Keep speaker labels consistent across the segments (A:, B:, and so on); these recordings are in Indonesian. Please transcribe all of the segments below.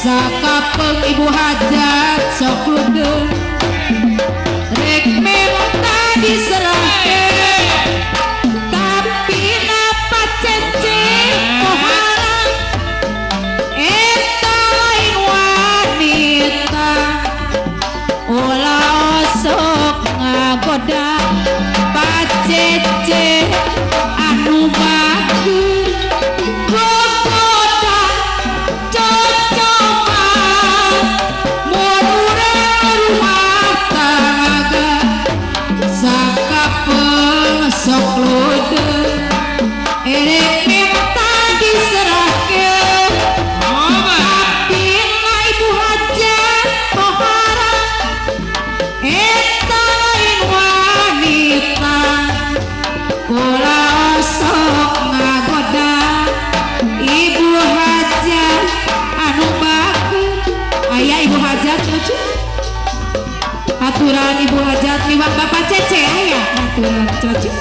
A: Sakapeng ibu hajat sok luder Aturan Ibu Hajat liwat Bapak Cece ya. Aturan cece.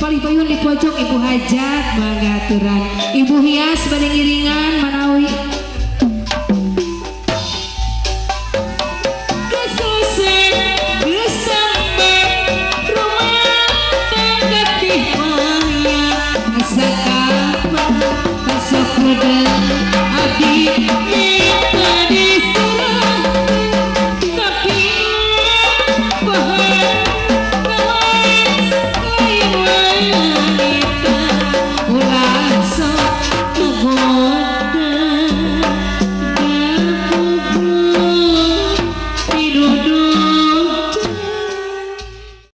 A: paling payun di pojok Ibu Hajat Mangaturan Ibu Hias Badeng Iringan Manawi Thank you.